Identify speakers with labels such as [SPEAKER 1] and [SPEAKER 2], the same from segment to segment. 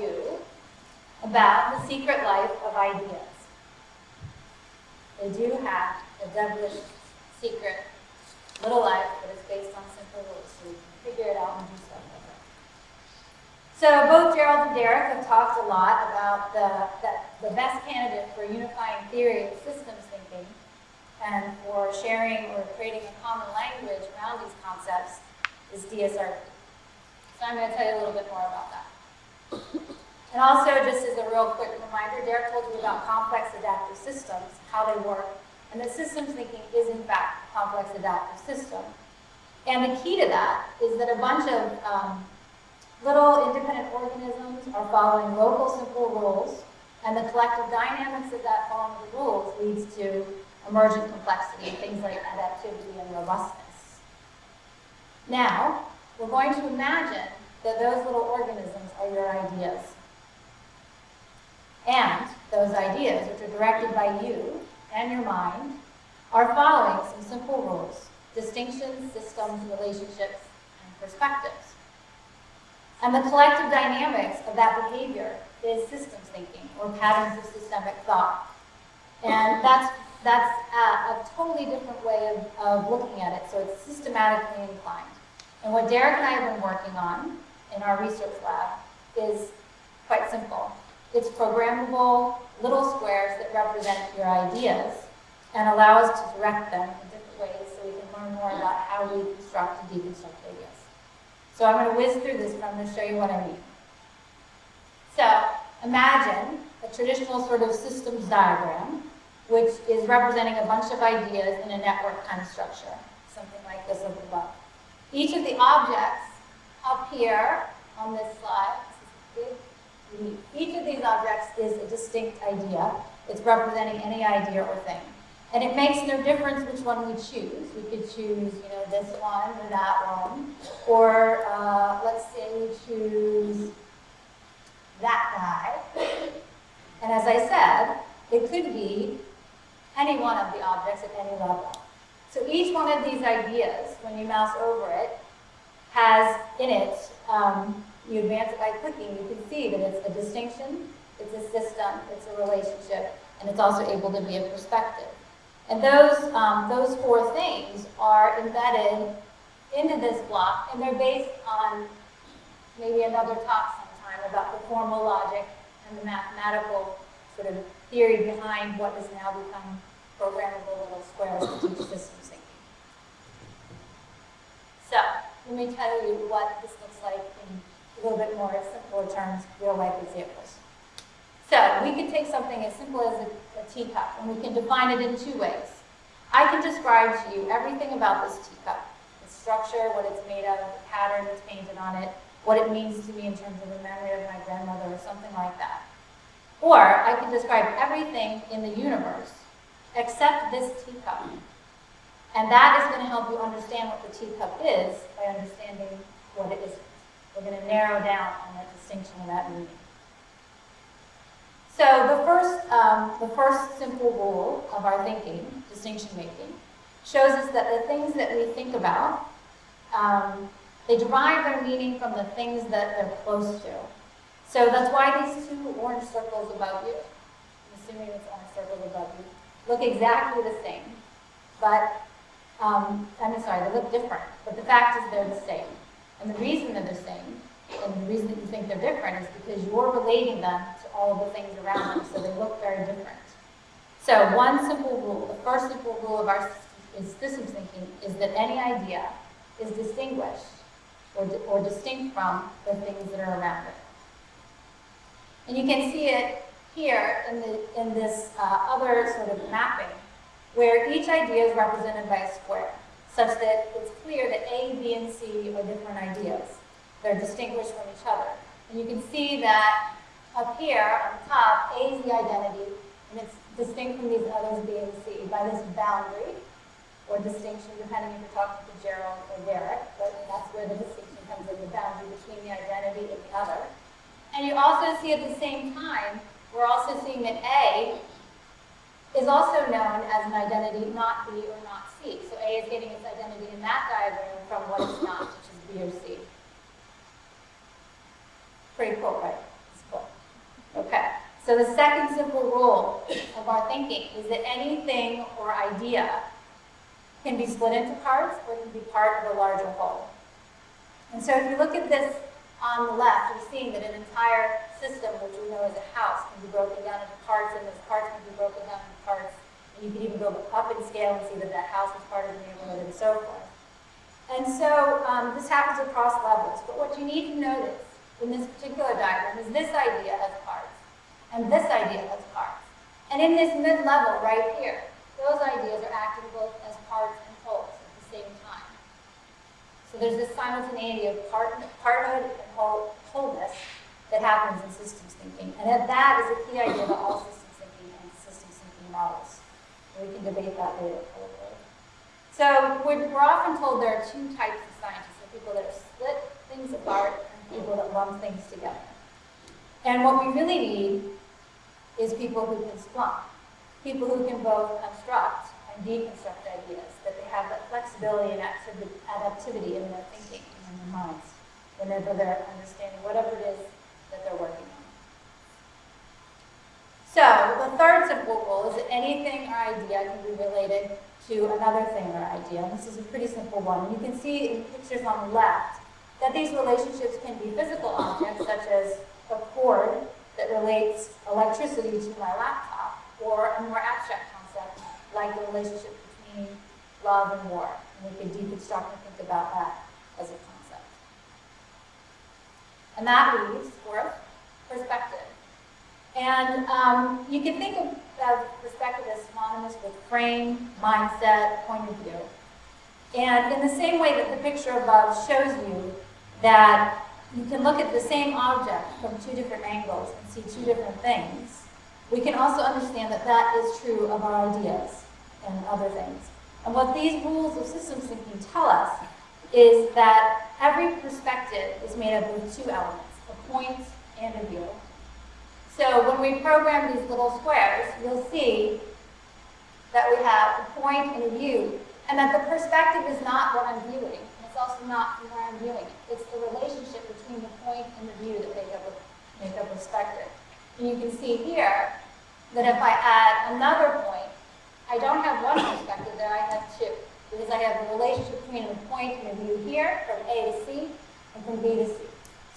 [SPEAKER 1] you about the secret life of ideas. They do have a devilish secret little life that is based on simple rules, so you can figure it out and do stuff with it. So both Gerald and Derek have talked a lot about the, that the best candidate for unifying theory and systems thinking and for sharing or creating a common language around these concepts is DSRP. So I'm going to tell you a little bit more about that. And also, just as a real quick reminder, Derek told you about complex adaptive systems, how they work, and that systems thinking is in fact a complex adaptive system. And the key to that is that a bunch of um, little independent organisms are following local simple rules, and the collective dynamics of that following the rules leads to emergent complexity, things like adaptivity and robustness. Now, we're going to imagine that those little organisms are your ideas. And those ideas, which are directed by you and your mind, are following some simple rules, distinctions, systems, relationships, and perspectives. And the collective dynamics of that behavior is systems thinking, or patterns of systemic thought. And that's, that's a, a totally different way of, of looking at it, so it's systematically inclined. And what Derek and I have been working on in our research lab is quite simple. It's programmable little squares that represent your ideas and allow us to direct them in different ways so we can learn more about how we construct and deconstruct ideas. So I'm going to whiz through this, but I'm going to show you what I mean. So imagine a traditional sort of systems diagram, which is representing a bunch of ideas in a network kind of structure, something like this up above. Each of the objects up here on this slide, each of these objects is a distinct idea. It's representing any idea or thing. And it makes no difference which one we choose. We could choose, you know, this one or that one. Or uh, let's say we choose that guy. And as I said, it could be any one of the objects at any level. So each one of these ideas, when you mouse over it, has in it, um, you advance it by clicking, you can see that it's a distinction, it's a system, it's a relationship, and it's also able to be a perspective. And those, um, those four things are embedded into this block, and they're based on maybe another talk sometime about the formal logic and the mathematical sort of theory behind what has now become programmable little squares to teach systems thinking. So, let me tell you what this looks like in a little bit more simpler terms, real life examples. So, we can take something as simple as a, a teacup, and we can define it in two ways. I can describe to you everything about this teacup, the structure, what it's made of, the pattern that's painted on it, what it means to me in terms of a memory of my grandmother or something like that. Or I can describe everything in the universe except this teacup. And that is going to help you understand what the teacup is by understanding what it isn't. We're going to narrow down on that distinction of that meaning. So the first, um, the first simple rule of our thinking, distinction making, shows us that the things that we think about, um, they derive their meaning from the things that they're close to. So that's why these two orange circles above you, I'm assuming it's orange circles above you, look exactly the same. But, um, I'm sorry, they look different. But the fact is they're the same. And the reason they're the same, and the reason that you think they're different is because you're relating them to all the things around them, so they look very different. So one simple rule, the first simple rule of our systems thinking is that any idea is distinguished or, di or distinct from the things that are around it. And you can see it here in, the, in this uh, other sort of mapping, where each idea is represented by a square, such that it's clear that A, B, and C are different ideas. They're distinguished from each other. And you can see that up here on top, A is the identity, and it's distinct from these others, B and C, by this boundary, or distinction, depending if you're talking to Gerald or Derek, but that's where the distinction comes in, the boundary between the identity and the other. And you also see at the same time, we're also seeing that A is also known as an identity not B or not C. So A is getting its identity in that diagram from what it's not, which is B or C. Pretty cool, right? It's cool. Okay. So the second simple rule of our thinking is that anything or idea can be split into parts or can be part of a larger whole. And so if you look at this on the left, you're seeing that an entire system, which we know as a house, can be broken down into parts, and those parts can be broken down into parts. And you can even go up in scale and see that that house is part of the neighborhood and so forth. And so um, this happens across levels. But what you need to notice in this particular diagram is this idea has parts, and this idea has parts. And in this mid-level right here, those ideas are acting both as parts and wholes at the same time. So there's this simultaneity of part, parthood and whole, wholeness that happens in systems thinking. And that is a key idea of all systems thinking and systems thinking models. We can debate that later. So we're, often told there are two types of scientists, the people that split things apart and people that lump things together. And what we really need is people who can splunk, people who can both construct and deconstruct ideas, that they have that flexibility and adaptivity in their thinking and in their minds whenever they're understanding whatever it is that they're working. So the third simple rule is that anything or idea can be related to another thing or idea. And this is a pretty simple one. You can see in pictures on the left that these relationships can be physical objects, such as a cord that relates electricity to my laptop, or a more abstract concept like the relationship between love and war. And we can deconstruct and think about that as a concept. And that leaves, fourth. And um, you can think of of perspective as synonymous with frame, mindset, point of view. And in the same way that the picture above shows you that you can look at the same object from two different angles and see two different things, we can also understand that that is true of our ideas and other things. And what these rules of systems thinking tell us is that every perspective is made up of two elements, a point and a view. So when we program these little squares, you'll see that we have a point and a view, and that the perspective is not what I'm viewing. It's also not where I'm viewing it. It's the relationship between the point and the view that make up a, make up perspective. And you can see here that if I add another point, I don't have one perspective there, I have two. Because I have the relationship between a point and a view here, from A to C, and from B to C.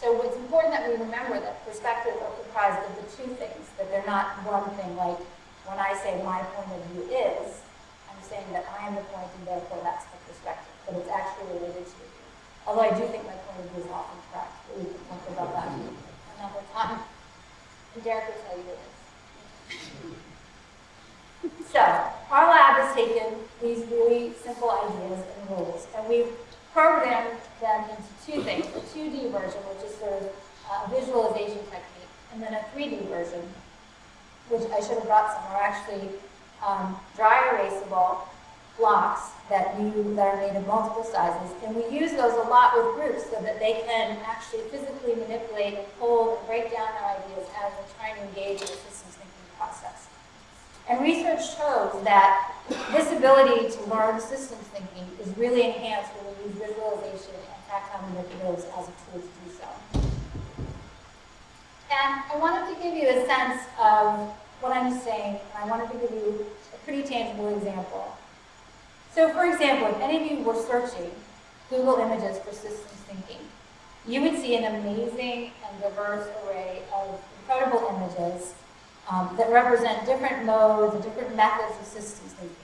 [SPEAKER 1] So it's important that we remember that perspectives are comprised of the two things, that they're not one thing, like when I say my point of view is, I'm saying that I am the point and therefore that's the perspective, but it's actually related to you. Although I do think my point of view is often correct, but we can talk about that another time. And Derek will tell you it is. So, our lab has taken these really simple ideas and rules, and we've programmed them into two things, a 2D version, which is sort of a visualization technique, and then a 3D version, which I should have brought some, are actually um, dry erasable blocks that you that are made of multiple sizes, and we use those a lot with groups so that they can actually physically manipulate and hold and break down their ideas as they're trying to engage in the systems thinking process. And research shows that this ability to learn systems thinking is really enhanced when we use visualization tactile manipulatives as a tool to do so. And I wanted to give you a sense of what I'm saying, and I wanted to give you a pretty tangible example. So for example, if any of you were searching Google Images for systems thinking, you would see an amazing and diverse array of incredible images um, that represent different modes and different methods of systems thinking.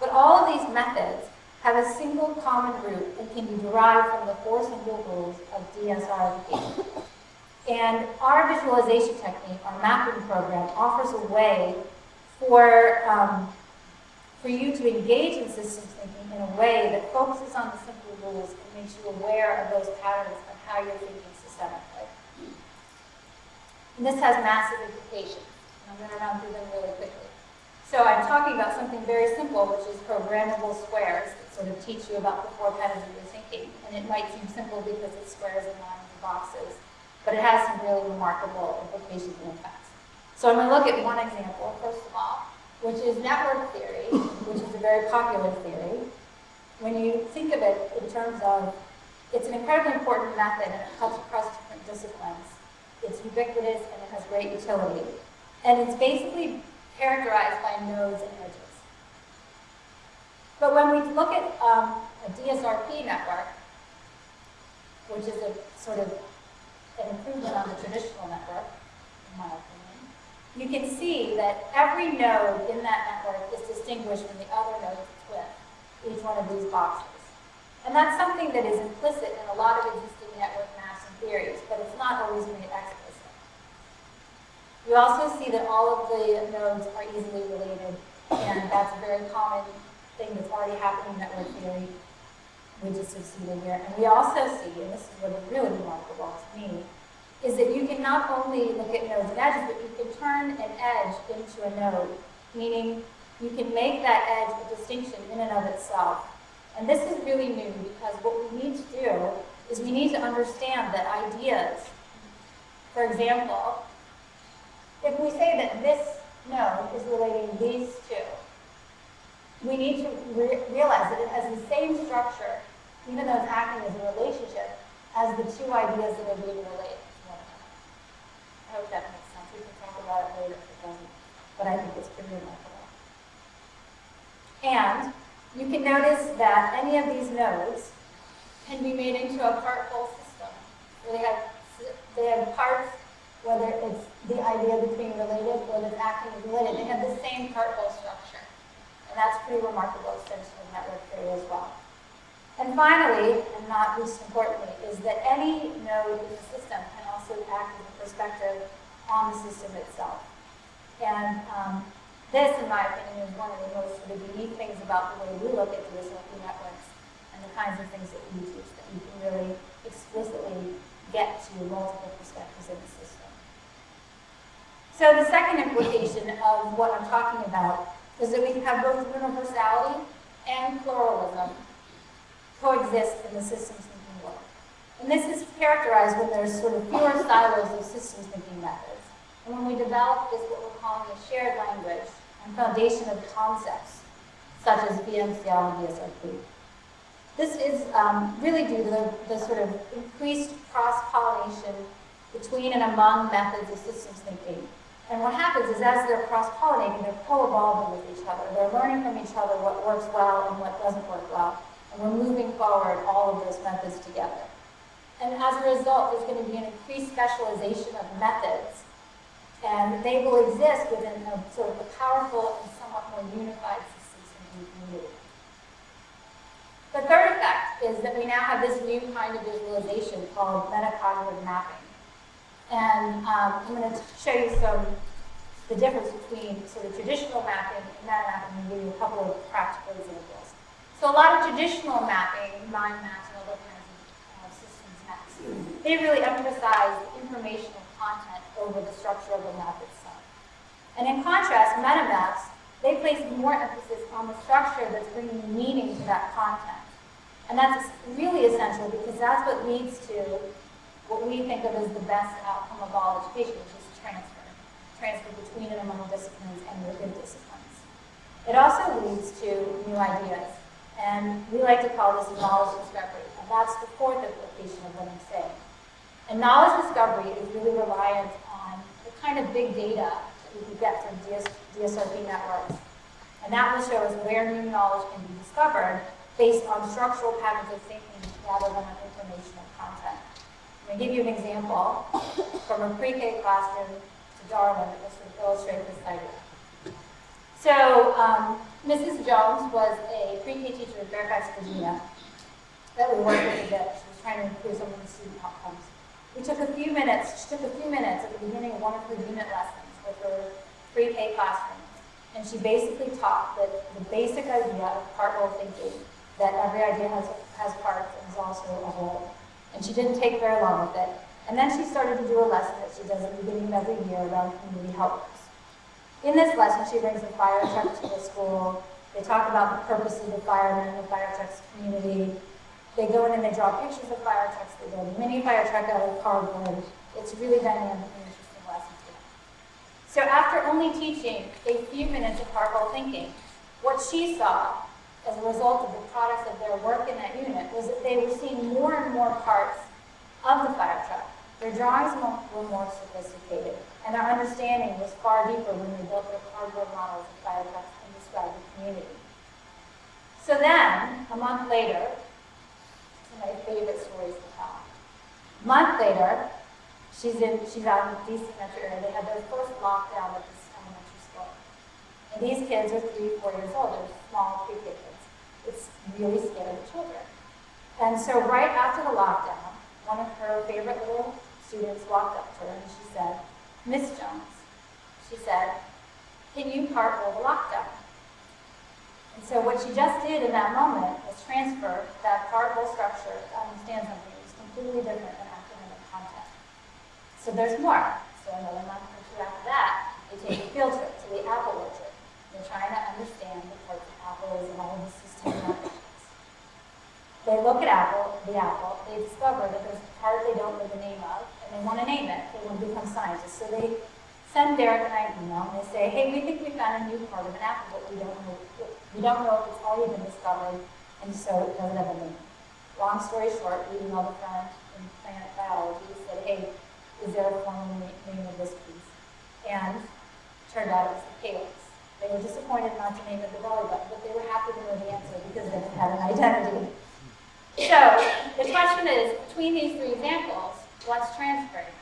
[SPEAKER 1] But all of these methods have a single common root that can be derived from the four simple rules of DSRP. And our visualization technique, our mapping program, offers a way for, um, for you to engage in systems thinking in a way that focuses on the simple rules and makes you aware of those patterns of how you're thinking systemically. And this has massive implications. I'm going to run through them really quickly. So I'm talking about something very simple, which is programmable squares that sort of teach you about the four patterns of your thinking. And it might seem simple because it's squares and lines and boxes, but it has some really remarkable implications and effects. So I'm going to look at one example, first of all, which is network theory, which is a very popular theory. When you think of it in terms of, it's an incredibly important method and it cuts across different disciplines. It's ubiquitous and it has great utility. And it's basically characterized by nodes and edges. But when we look at um, a DSRP network, which is a sort of an improvement on the traditional network, in my opinion, you can see that every node in that network is distinguished from the other nodes with, each one of these boxes. And that's something that is implicit in a lot of existing network maps and theories, but it's not always made explicit. You also see that all of the nodes are easily related, and that's a very common thing that's already happening in network theory. We just have seen it here. And we also see, and this is what is really remarkable to me, is that you can not only look at nodes and edges, but you can turn an edge into a node, meaning you can make that edge a distinction in and of itself. And this is really new because what we need to do is we need to understand that ideas, for example, if we say that this node is relating these two, we need to re realize that it has the same structure, even though it's acting as a relationship, as the two ideas that are being related. to one another. I hope that makes sense. We can talk about it later if it doesn't, but I think it's pretty remarkable. And you can notice that any of these nodes can be made into a part-whole system. Where they have they have parts, whether it's the idea being related or that's acting as related, they have the same part-whole structure. And that's pretty remarkable extension of network theory as well. And finally, and not least importantly, is that any node in the system can also act as a perspective on the system itself. And um, this, in my opinion, is one of the most sort of unique things about the way we look at DSRP networks and the kinds of things that we teach, that you can really explicitly get to multiple perspectives in the system. So the second implication of what I'm talking about is that we can have both universality and pluralism coexist in the systems thinking world. And this is characterized when there's sort of fewer silos of systems thinking methods. And when we develop this, what we're calling a shared language and foundation of concepts, such as VMCL and DSRP. This is um, really due to the, the sort of increased cross-pollination between and among methods of systems thinking. And what happens is as they're cross-pollinating, they're co-evolving with each other. They're learning from each other what works well and what doesn't work well. And we're moving forward all of those methods together. And as a result, there's going to be an increased specialization of methods. And they will exist within a sort of a powerful and somewhat more unified systems thinking community. The third effect is that we now have this new kind of visualization called metacognitive mapping. And um, I'm going to show you some the difference between sort of traditional mapping and meta mapping and give you a couple of practical examples. So a lot of traditional mapping, mind maps and other kinds of uh, systems maps, they really emphasize informational content over the structure of the map itself. And in contrast, meta maps, they place more emphasis on the structure that's bringing meaning to that content. And that's really essential because that's what leads to what we think of as the best outcome of all education, which is transfer transfer between and among disciplines and within disciplines. It also leads to new ideas, and we like to call this knowledge discovery, and that's the fourth implication of what I'm saying. And knowledge discovery is really reliant on the kind of big data that we can get from DS, DSRP networks. And that will show us where new knowledge can be discovered based on structural patterns of thinking rather than on informational content. I'm going to give you an example from a pre-K classroom Darwin that will sort of illustrate this idea. So um, Mrs. Jones was a pre-K teacher in Fairfax, Virginia that we worked with a bit. She was trying to improve some of the student outcomes. We took a few minutes, she took a few minutes at the beginning of one of her unit lessons with her pre-K classroom. And she basically taught that the basic idea of part-whole thinking, that every idea has, has parts and is also a whole. And she didn't take very long with it. And then she started to do a lesson that she does at the beginning of every year around community helpers. In this lesson, she brings a fire truck to the school. They talk about the purpose of the firemen and the fire truck's community. They go in and they draw pictures of fire trucks. They build a mini fire truck out of cardboard. It's really dynamic and interesting lesson to them. So after only teaching a few minutes of part-whole thinking, what she saw as a result of the products of their work in that unit was that they were seeing more and more parts of the fire truck their drawings were more sophisticated, and their understanding was far deeper when they built their cardboard models of fire trucks and described the community. So then, a month later, of my favorite stories to tell. A month later, she's in she's out in the DC metro area. They had their first lockdown at this elementary school. And these kids are three, four years old. They're small pre-K kids. It's really scary the children. And so right after the lockdown, one of her favorite little students walked up to her and she said, Miss Jones, she said, can you part-whole the lockdown? And so what she just did in that moment was transfer that part-whole structure to understand something that was completely different than academic content. So there's more. So another month or two after that, they take a field trip to the apple orchard. They're trying to understand the parts of apples and all of the They look at apple, the apple, they discover that there's a part they don't know the name of, and they want to name it. They want to become scientists. So they send Derek and I an email, and they say, hey, we think we found a new part of an apple, but we don't know we don't know if it's already been discovered, and so it doesn't have a name. Long story short, we emailed a friend in plant biology, said, hey, is there a formal name of this piece? And turned out it was the calyx. They were disappointed not to name it the belly button, but they were happy to know the answer because then it had an identity. So the question is, between these three examples, what's transferring?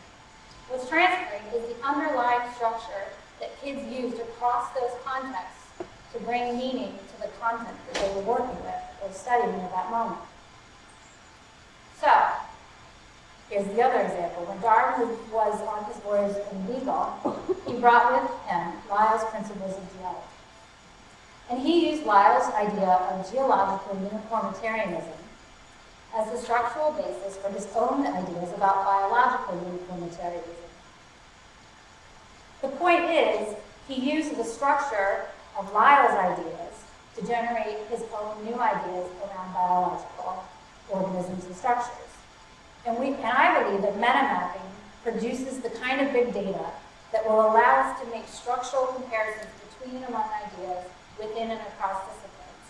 [SPEAKER 1] What's transferring is the underlying structure that kids used across those contexts to bring meaning to the content that they were working with or studying at that moment. So, here's the other example. When Darwin was on his voyage in Beagle, he brought with him Lyell's principles of geology. And he used Lyell's idea of geological uniformitarianism as the structural basis for his own ideas about biological uniformitarianism. The point is, he used the structure of Lyell's ideas to generate his own new ideas around biological organisms and structures. And, we, and I believe that metamapping produces the kind of big data that will allow us to make structural comparisons between and among ideas within and across disciplines.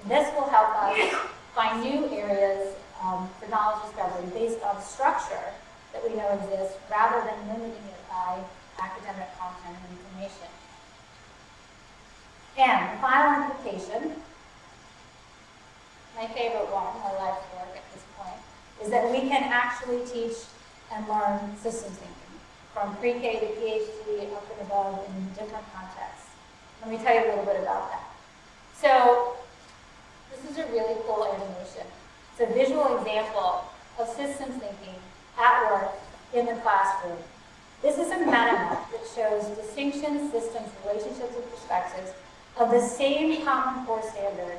[SPEAKER 1] And this will help us find new areas um, for knowledge discovery based on structure that we know exists rather than limiting it by academic content and information. And the final implication, my favorite one, my life's work at this point, is that we can actually teach and learn systems thinking from pre-K to PhD, up and above in different contexts. Let me tell you a little bit about that. So this is a really cool animation. It's a visual example of systems thinking at work in the classroom. This is a meta map that shows distinctions, systems, relationships, and perspectives of the same Common Core standard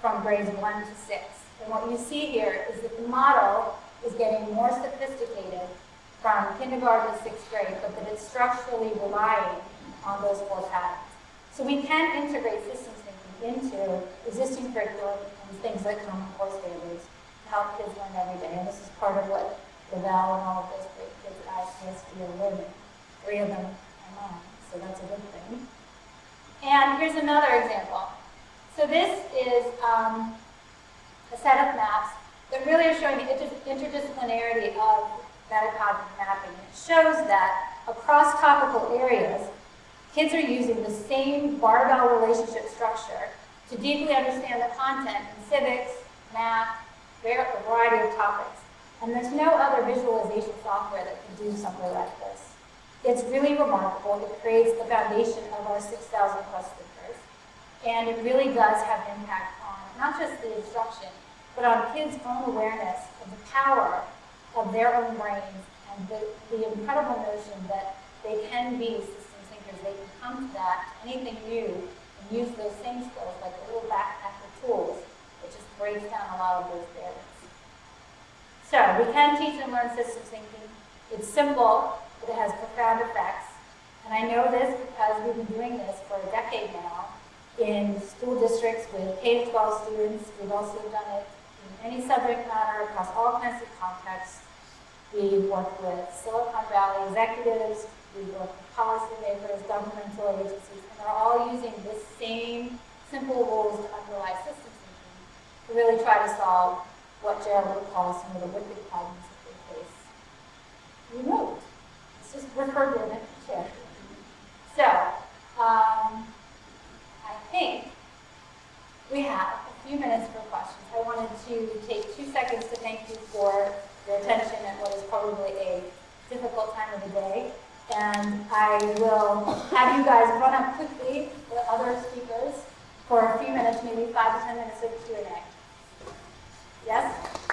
[SPEAKER 1] from grades 1 to 6. And what you see here is that the model is getting more sophisticated from kindergarten to sixth grade, but that it's structurally relying on those four patterns. So we can integrate systems thinking into existing curriculum and things like Common Core standards help kids learn every day. And this is part of what Lavelle and all of those great kids at ICSD are learning. Three of them are mine, so that's a good thing. And here's another example. So this is um, a set of maps that really are showing the inter interdisciplinarity of metacognitive mapping. It shows that across topical areas, kids are using the same barbell relationship structure to deeply understand the content in civics, math, a variety of topics. And there's no other visualization software that can do something like this. It's really remarkable. It creates the foundation of our 6,000 plus thinkers. And it really does have an impact on not just the instruction, but on kids' own awareness of the power of their own brains and the, the incredible notion that they can be system thinkers. They can come to that, anything new, and use those same skills like little backpack of tools breaks down a lot of those barriers. So we can teach and learn systems thinking. It's simple, but it has profound effects. And I know this because we've been doing this for a decade now in school districts with K-12 students. We've also done it in any subject matter across all kinds of contexts. We've worked with Silicon Valley executives, we've worked with policymakers, governmental agencies, and they're all using this same simple rules really try to solve what Jared would call some of the wicked problems that the face. We moved. It's just referred to in the chair. So, um, I think we have a few minutes for questions. I wanted to take two seconds to thank you for your attention at what is probably a difficult time of the day. And I will have you guys run up quickly with other speakers for a few minutes, maybe five to ten minutes of Q&A. Yes?